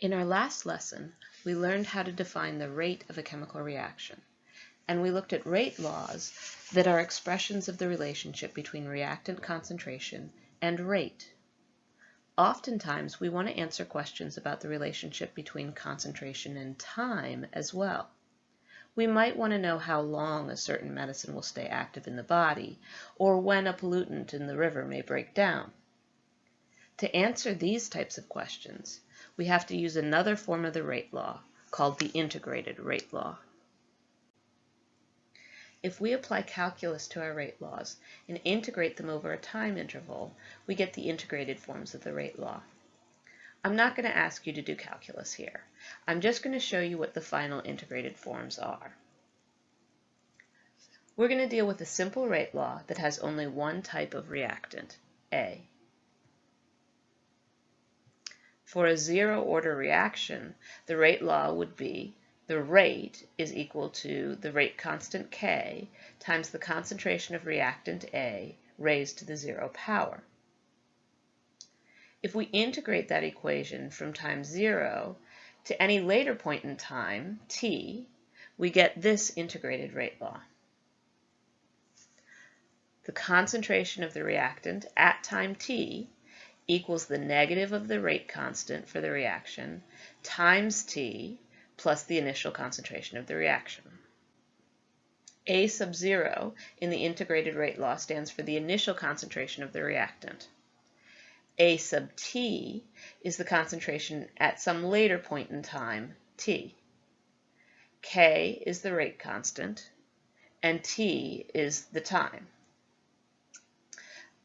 In our last lesson, we learned how to define the rate of a chemical reaction, and we looked at rate laws that are expressions of the relationship between reactant concentration and rate. Oftentimes, we want to answer questions about the relationship between concentration and time as well. We might want to know how long a certain medicine will stay active in the body, or when a pollutant in the river may break down. To answer these types of questions, we have to use another form of the rate law called the integrated rate law. If we apply calculus to our rate laws and integrate them over a time interval, we get the integrated forms of the rate law. I'm not going to ask you to do calculus here. I'm just going to show you what the final integrated forms are. We're going to deal with a simple rate law that has only one type of reactant, A. For a zero-order reaction, the rate law would be the rate is equal to the rate constant K times the concentration of reactant A raised to the zero power. If we integrate that equation from time 0 to any later point in time, t, we get this integrated rate law. The concentration of the reactant at time t equals the negative of the rate constant for the reaction times T plus the initial concentration of the reaction. A sub 0 in the integrated rate law stands for the initial concentration of the reactant. A sub T is the concentration at some later point in time, T. K is the rate constant, and T is the time.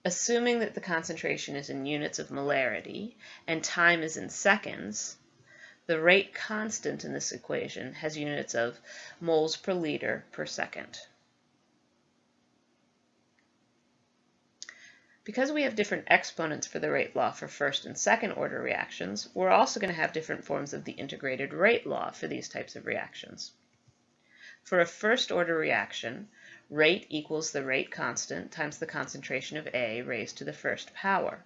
Assuming that the concentration is in units of molarity and time is in seconds, the rate constant in this equation has units of moles per liter per second. Because we have different exponents for the rate law for first and second order reactions, we're also going to have different forms of the integrated rate law for these types of reactions. For a first order reaction, Rate equals the rate constant times the concentration of A raised to the first power.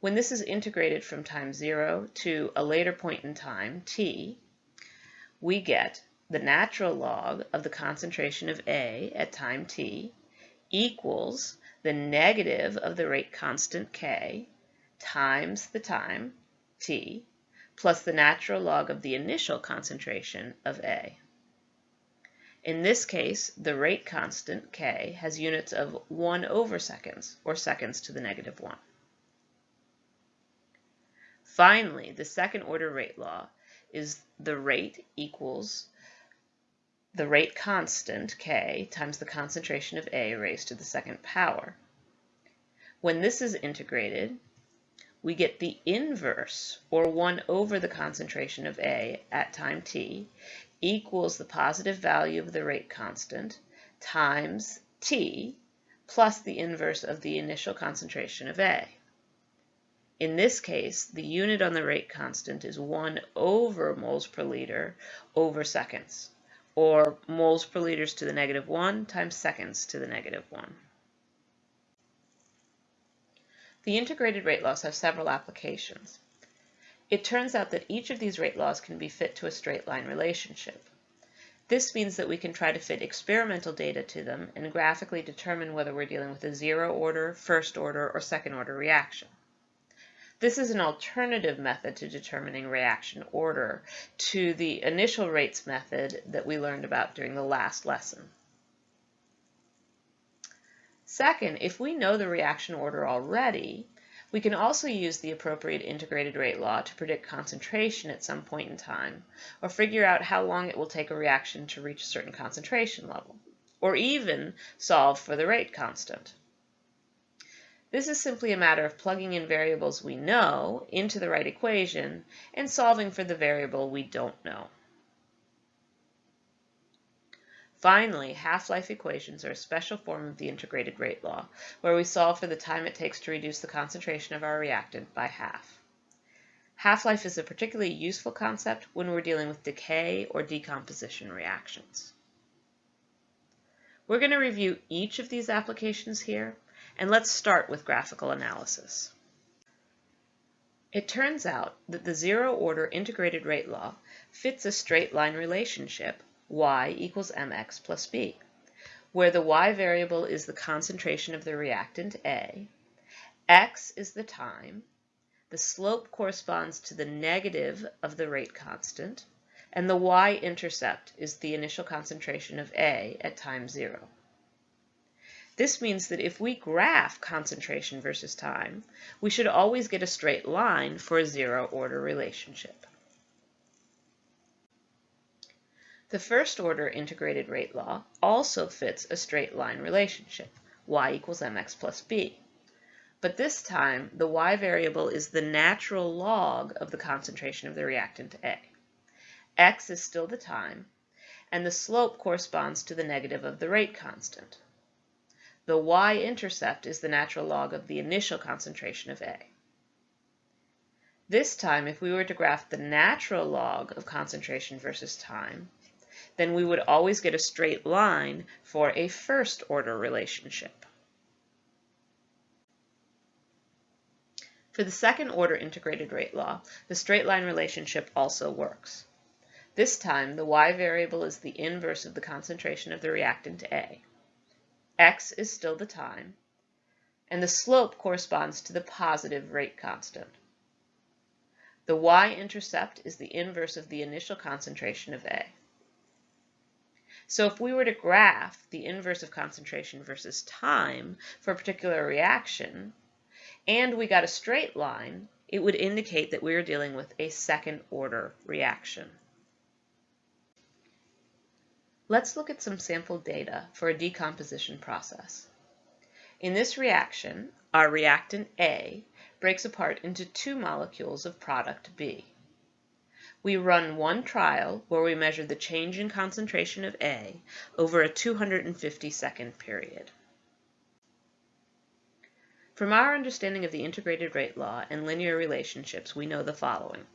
When this is integrated from time 0 to a later point in time, t, we get the natural log of the concentration of A at time t equals the negative of the rate constant k times the time t plus the natural log of the initial concentration of A. In this case, the rate constant, k, has units of 1 over seconds, or seconds to the negative 1. Finally, the second order rate law is the rate equals the rate constant, k, times the concentration of A raised to the second power. When this is integrated, we get the inverse, or 1 over the concentration of A at time t, equals the positive value of the rate constant times T plus the inverse of the initial concentration of A. In this case, the unit on the rate constant is 1 over moles per liter over seconds, or moles per liters to the negative 1 times seconds to the negative 1. The integrated rate laws have several applications. It turns out that each of these rate laws can be fit to a straight line relationship. This means that we can try to fit experimental data to them and graphically determine whether we're dealing with a zero order, first order, or second order reaction. This is an alternative method to determining reaction order to the initial rates method that we learned about during the last lesson. Second, if we know the reaction order already, we can also use the appropriate integrated rate law to predict concentration at some point in time, or figure out how long it will take a reaction to reach a certain concentration level, or even solve for the rate constant. This is simply a matter of plugging in variables we know into the right equation and solving for the variable we don't know. Finally, half-life equations are a special form of the integrated rate law, where we solve for the time it takes to reduce the concentration of our reactant by half. Half-life is a particularly useful concept when we're dealing with decay or decomposition reactions. We're going to review each of these applications here, and let's start with graphical analysis. It turns out that the zero-order integrated rate law fits a straight line relationship y equals mx plus b, where the y variable is the concentration of the reactant A, x is the time, the slope corresponds to the negative of the rate constant, and the y-intercept is the initial concentration of A at time zero. This means that if we graph concentration versus time, we should always get a straight line for a zero-order relationship. The first-order integrated rate law also fits a straight line relationship, y equals mx plus b. But this time, the y variable is the natural log of the concentration of the reactant A. x is still the time, and the slope corresponds to the negative of the rate constant. The y-intercept is the natural log of the initial concentration of A. This time, if we were to graph the natural log of concentration versus time, then we would always get a straight line for a first-order relationship. For the second-order integrated rate law, the straight line relationship also works. This time, the y variable is the inverse of the concentration of the reactant A x is still the time, and the slope corresponds to the positive rate constant. The y-intercept is the inverse of the initial concentration of A. So if we were to graph the inverse of concentration versus time for a particular reaction, and we got a straight line, it would indicate that we are dealing with a second order reaction. Let's look at some sample data for a decomposition process. In this reaction, our reactant A breaks apart into two molecules of product B. We run one trial where we measure the change in concentration of A over a 250 second period. From our understanding of the integrated rate law and linear relationships, we know the following.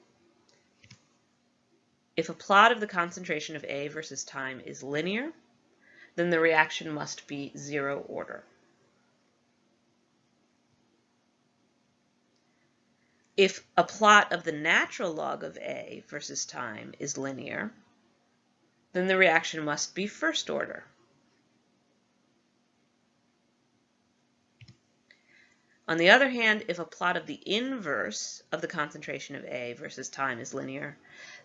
If a plot of the concentration of A versus time is linear, then the reaction must be zero order. If a plot of the natural log of A versus time is linear, then the reaction must be first order. On the other hand, if a plot of the inverse of the concentration of A versus time is linear,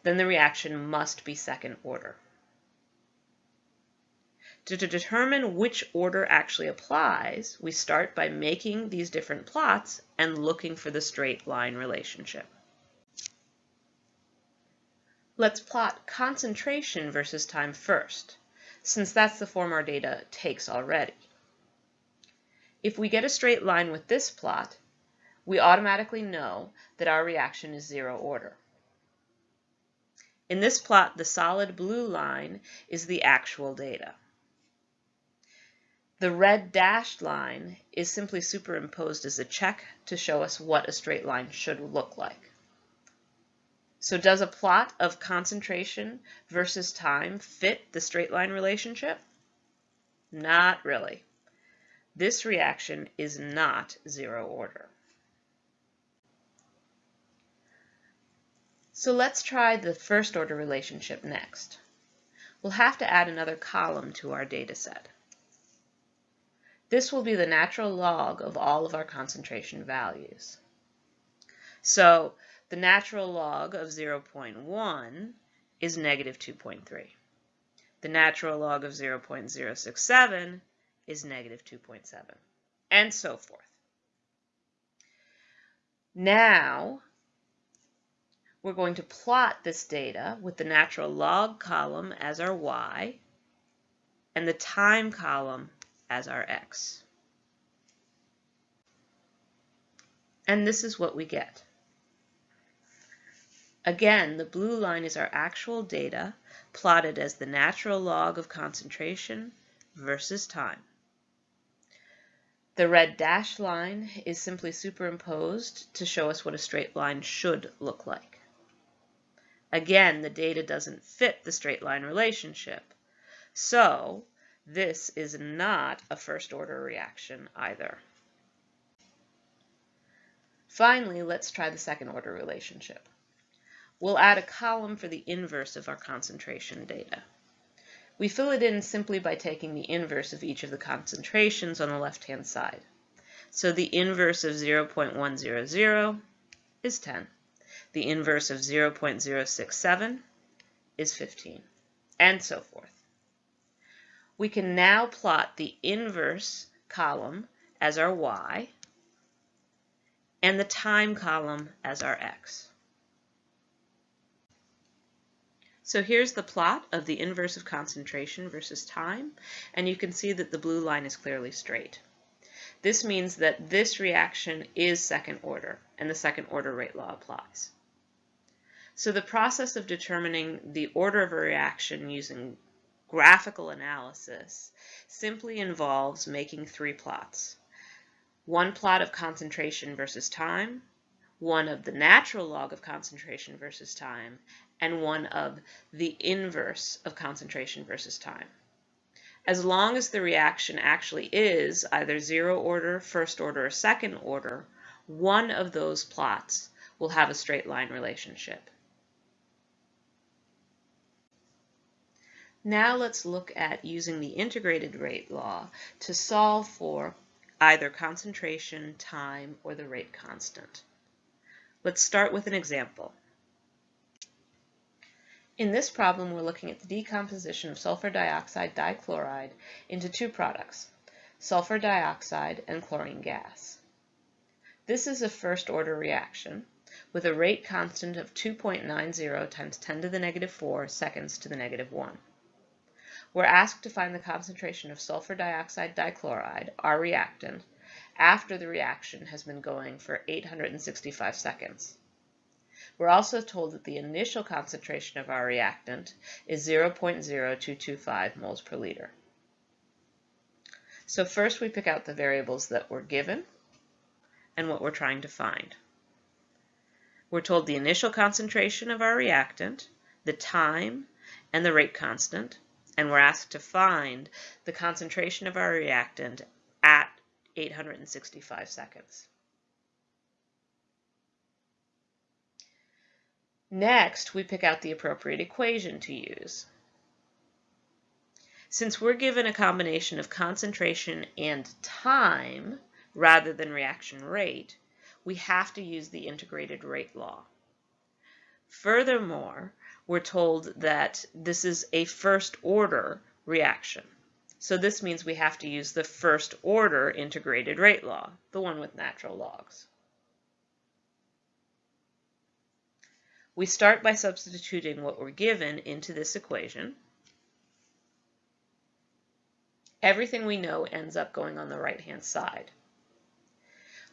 then the reaction must be second order. To, to determine which order actually applies, we start by making these different plots and looking for the straight line relationship. Let's plot concentration versus time first, since that's the form our data takes already. If we get a straight line with this plot, we automatically know that our reaction is zero order. In this plot, the solid blue line is the actual data. The red dashed line is simply superimposed as a check to show us what a straight line should look like. So does a plot of concentration versus time fit the straight line relationship? Not really. This reaction is not zero order. So let's try the first order relationship next. We'll have to add another column to our data set. This will be the natural log of all of our concentration values. So the natural log of 0.1 is negative 2.3. The natural log of 0.067 is negative 2.7, and so forth. Now, we're going to plot this data with the natural log column as our y and the time column as our x. And this is what we get. Again, the blue line is our actual data plotted as the natural log of concentration versus time. The red dashed line is simply superimposed to show us what a straight line should look like. Again, the data doesn't fit the straight line relationship. So this is not a first order reaction either. Finally, let's try the second order relationship. We'll add a column for the inverse of our concentration data. We fill it in simply by taking the inverse of each of the concentrations on the left-hand side. So the inverse of 0.100 is 10. The inverse of 0.067 is 15, and so forth. We can now plot the inverse column as our y and the time column as our x. So here's the plot of the inverse of concentration versus time, and you can see that the blue line is clearly straight. This means that this reaction is second order, and the second order rate law applies. So the process of determining the order of a reaction using graphical analysis simply involves making three plots. One plot of concentration versus time, one of the natural log of concentration versus time, and one of the inverse of concentration versus time. As long as the reaction actually is either zero order, first order, or second order, one of those plots will have a straight line relationship. Now let's look at using the integrated rate law to solve for either concentration, time, or the rate constant. Let's start with an example. In this problem, we're looking at the decomposition of sulfur dioxide dichloride into two products, sulfur dioxide and chlorine gas. This is a first order reaction with a rate constant of 2.90 times 10 to the negative 4 seconds to the negative 1. We're asked to find the concentration of sulfur dioxide dichloride, our reactant, after the reaction has been going for 865 seconds. We're also told that the initial concentration of our reactant is 0.0225 moles per liter. So first we pick out the variables that were given and what we're trying to find. We're told the initial concentration of our reactant, the time, and the rate constant, and we're asked to find the concentration of our reactant at 865 seconds. Next, we pick out the appropriate equation to use. Since we're given a combination of concentration and time rather than reaction rate, we have to use the integrated rate law. Furthermore, we're told that this is a first order reaction. So this means we have to use the first order integrated rate law, the one with natural logs. We start by substituting what we're given into this equation. Everything we know ends up going on the right-hand side.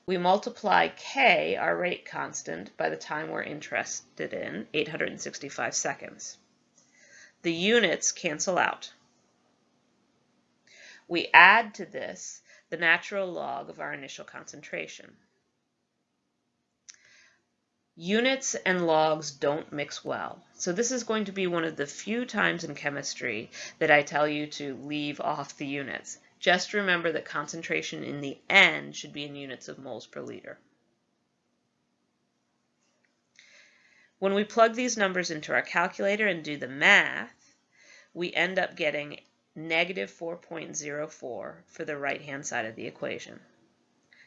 We multiply k, our rate constant, by the time we're interested in, 865 seconds. The units cancel out we add to this the natural log of our initial concentration. Units and logs don't mix well. So this is going to be one of the few times in chemistry that I tell you to leave off the units. Just remember that concentration in the end should be in units of moles per liter. When we plug these numbers into our calculator and do the math, we end up getting negative 4.04 for the right-hand side of the equation.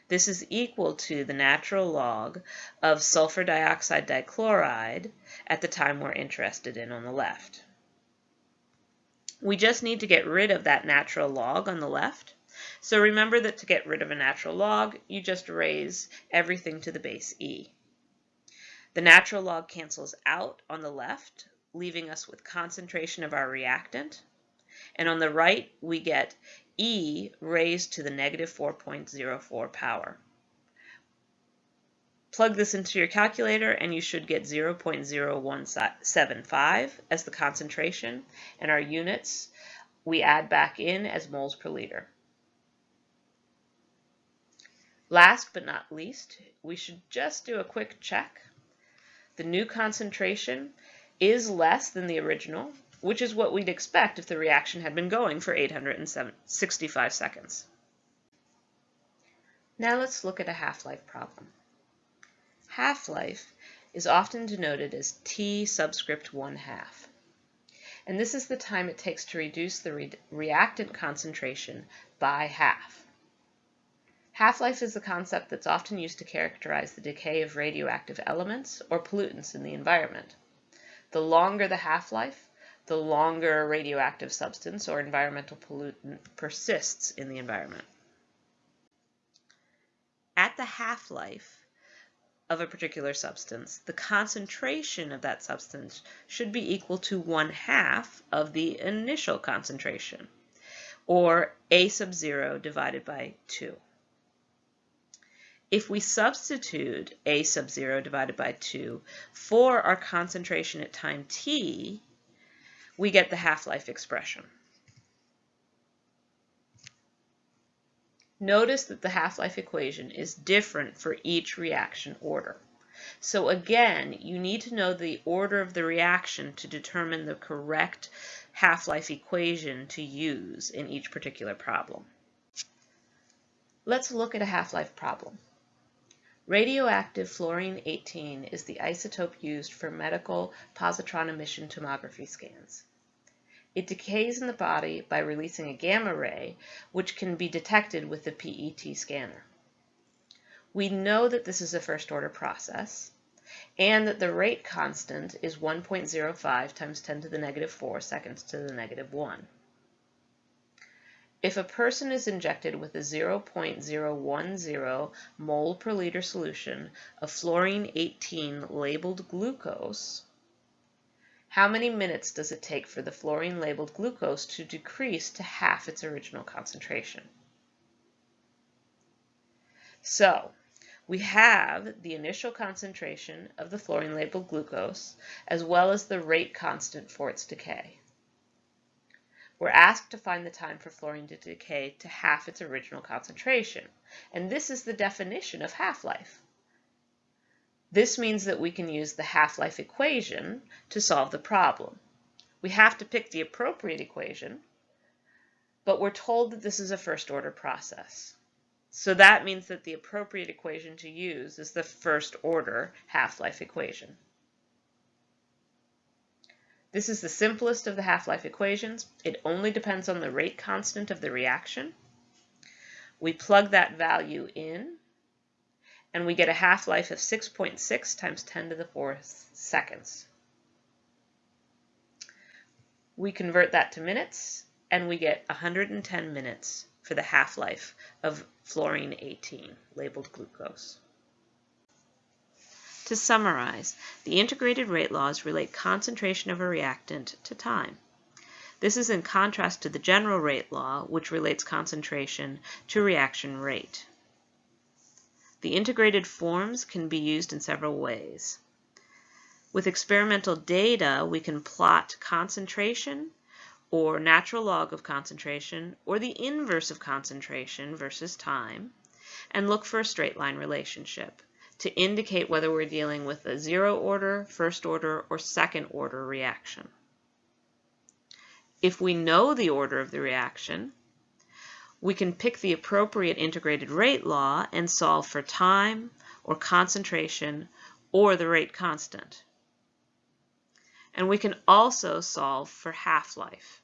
This is equal to the natural log of sulfur dioxide dichloride at the time we're interested in on the left. We just need to get rid of that natural log on the left. So remember that to get rid of a natural log, you just raise everything to the base e. The natural log cancels out on the left, leaving us with concentration of our reactant, and on the right, we get e raised to the negative 4.04 power. Plug this into your calculator and you should get 0.0175 as the concentration and our units we add back in as moles per liter. Last but not least, we should just do a quick check. The new concentration is less than the original, which is what we'd expect if the reaction had been going for 865 seconds. Now let's look at a half-life problem. Half-life is often denoted as T subscript 1 half. And this is the time it takes to reduce the re reactant concentration by half. Half-life is a concept that's often used to characterize the decay of radioactive elements or pollutants in the environment. The longer the half-life, the longer a radioactive substance or environmental pollutant persists in the environment. At the half-life of a particular substance, the concentration of that substance should be equal to one half of the initial concentration, or A sub 0 divided by 2. If we substitute A sub 0 divided by 2 for our concentration at time t, we get the half-life expression. Notice that the half-life equation is different for each reaction order. So again, you need to know the order of the reaction to determine the correct half-life equation to use in each particular problem. Let's look at a half-life problem. Radioactive fluorine-18 is the isotope used for medical positron emission tomography scans. It decays in the body by releasing a gamma ray, which can be detected with the PET scanner. We know that this is a first order process and that the rate constant is 1.05 times 10 to the negative 4 seconds to the negative 1. If a person is injected with a 0.010 mole per liter solution of fluorine-18 labeled glucose, how many minutes does it take for the fluorine-labeled glucose to decrease to half its original concentration? So, we have the initial concentration of the fluorine-labeled glucose as well as the rate constant for its decay. We're asked to find the time for fluorine to decay to half its original concentration, and this is the definition of half-life. This means that we can use the half-life equation to solve the problem. We have to pick the appropriate equation, but we're told that this is a first-order process. So that means that the appropriate equation to use is the first-order half-life equation. This is the simplest of the half-life equations. It only depends on the rate constant of the reaction. We plug that value in, and we get a half-life of 6.6 .6 times 10 to the fourth seconds. We convert that to minutes, and we get 110 minutes for the half-life of fluorine-18, labeled glucose. To summarize, the integrated rate laws relate concentration of a reactant to time. This is in contrast to the general rate law, which relates concentration to reaction rate. The integrated forms can be used in several ways. With experimental data, we can plot concentration or natural log of concentration or the inverse of concentration versus time and look for a straight line relationship to indicate whether we're dealing with a zero order, first order, or second order reaction. If we know the order of the reaction, we can pick the appropriate integrated rate law and solve for time or concentration or the rate constant. And we can also solve for half-life.